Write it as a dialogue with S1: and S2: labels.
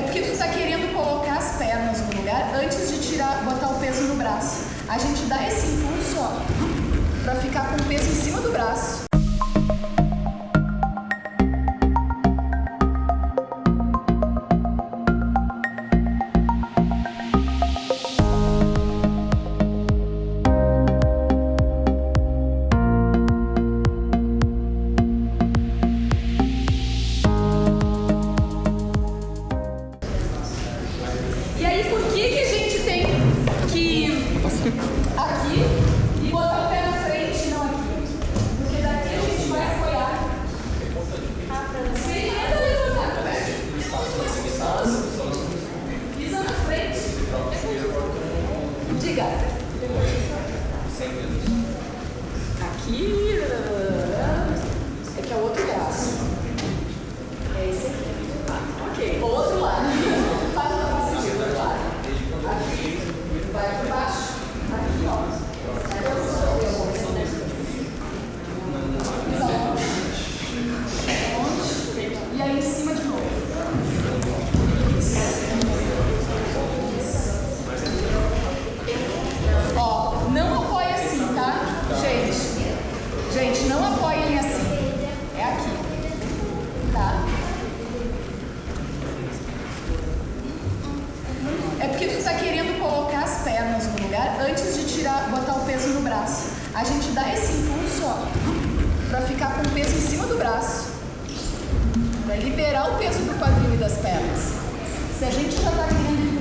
S1: É porque tu tá querendo colocar as pernas no lugar antes de tirar, botar o peso no braço. A gente dá esse impulso, ó, pra ficar com o peso em cima do braço. Diga. Aqui. É que é o outro braço. É esse aqui. Ok. Outro lado. Faz uma passagem do outro lado. Aqui. Vai por baixo. Aqui, ó. Pisa onde? Onde? E aí em cima de novo. Ó, não apoia assim, tá? Gente. Gente, não apoiem assim. É aqui. Tá? É porque tu tá querendo colocar as pernas no lugar antes de tirar, botar o peso no braço. A gente dá esse impulso, ó, pra ficar com o peso em cima do braço. Pra liberar o peso do quadril e das pernas. Se a gente já tá querendo